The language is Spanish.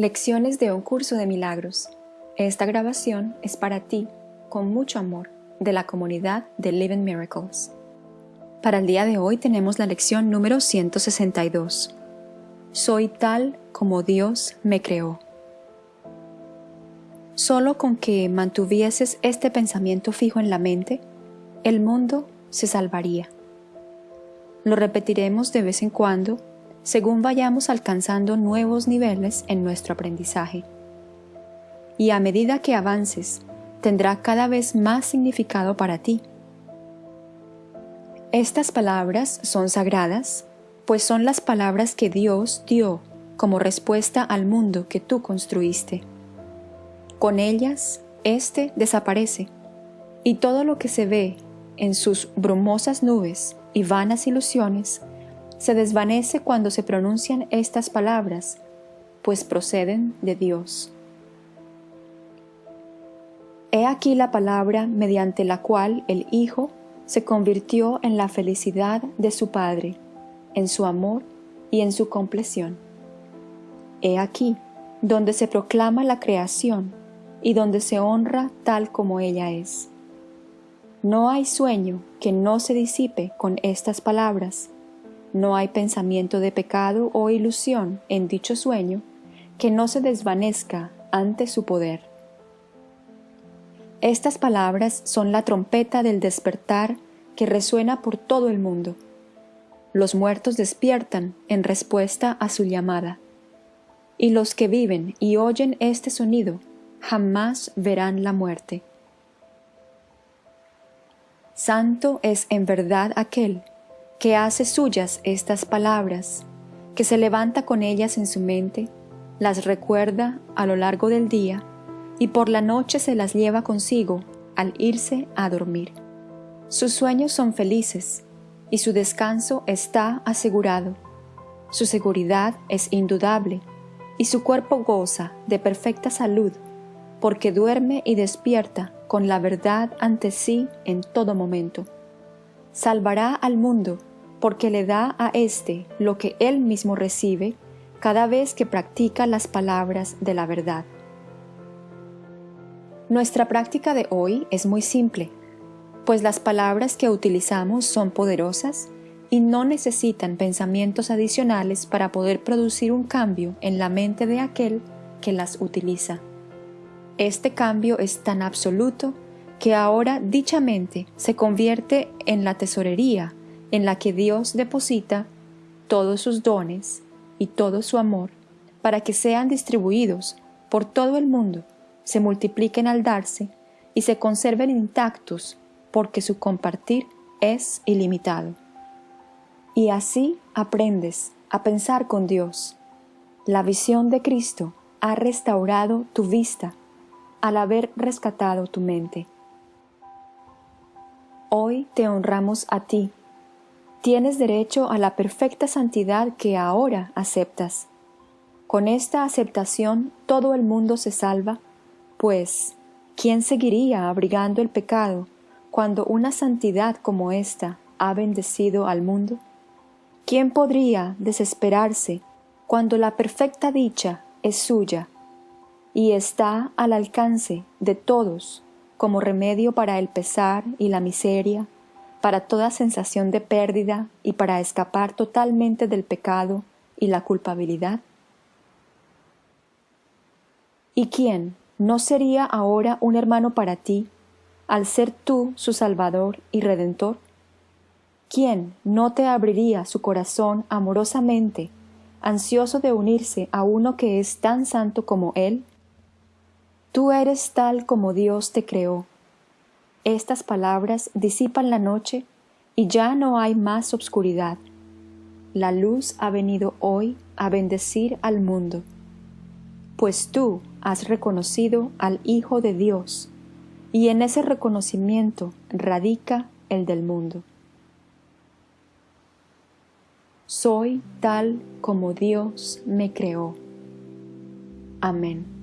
Lecciones de un curso de milagros. Esta grabación es para ti, con mucho amor, de la comunidad de Living Miracles. Para el día de hoy tenemos la lección número 162. Soy tal como Dios me creó. Solo con que mantuvieses este pensamiento fijo en la mente, el mundo se salvaría. Lo repetiremos de vez en cuando según vayamos alcanzando nuevos niveles en nuestro aprendizaje. Y a medida que avances, tendrá cada vez más significado para ti. Estas palabras son sagradas, pues son las palabras que Dios dio como respuesta al mundo que tú construiste. Con ellas, éste desaparece, y todo lo que se ve en sus brumosas nubes y vanas ilusiones se desvanece cuando se pronuncian estas palabras, pues proceden de Dios. He aquí la palabra mediante la cual el Hijo se convirtió en la felicidad de su Padre, en su amor y en su compleción. He aquí donde se proclama la creación y donde se honra tal como ella es. No hay sueño que no se disipe con estas palabras, no hay pensamiento de pecado o ilusión en dicho sueño que no se desvanezca ante su poder. Estas palabras son la trompeta del despertar que resuena por todo el mundo. Los muertos despiertan en respuesta a su llamada, y los que viven y oyen este sonido jamás verán la muerte. Santo es en verdad aquel que hace suyas estas palabras, que se levanta con ellas en su mente, las recuerda a lo largo del día y por la noche se las lleva consigo al irse a dormir. Sus sueños son felices y su descanso está asegurado. Su seguridad es indudable y su cuerpo goza de perfecta salud porque duerme y despierta con la verdad ante sí en todo momento. Salvará al mundo porque le da a éste lo que él mismo recibe cada vez que practica las palabras de la verdad. Nuestra práctica de hoy es muy simple, pues las palabras que utilizamos son poderosas y no necesitan pensamientos adicionales para poder producir un cambio en la mente de aquel que las utiliza. Este cambio es tan absoluto que ahora dichamente se convierte en la tesorería en la que Dios deposita todos sus dones y todo su amor para que sean distribuidos por todo el mundo, se multipliquen al darse y se conserven intactos porque su compartir es ilimitado. Y así aprendes a pensar con Dios. La visión de Cristo ha restaurado tu vista al haber rescatado tu mente. Hoy te honramos a ti tienes derecho a la perfecta santidad que ahora aceptas. Con esta aceptación todo el mundo se salva, pues, ¿quién seguiría abrigando el pecado cuando una santidad como esta ha bendecido al mundo? ¿Quién podría desesperarse cuando la perfecta dicha es suya y está al alcance de todos como remedio para el pesar y la miseria, para toda sensación de pérdida y para escapar totalmente del pecado y la culpabilidad? ¿Y quién no sería ahora un hermano para ti, al ser tú su Salvador y Redentor? ¿Quién no te abriría su corazón amorosamente, ansioso de unirse a uno que es tan santo como Él? Tú eres tal como Dios te creó, estas palabras disipan la noche y ya no hay más obscuridad. La luz ha venido hoy a bendecir al mundo, pues tú has reconocido al Hijo de Dios, y en ese reconocimiento radica el del mundo. Soy tal como Dios me creó. Amén.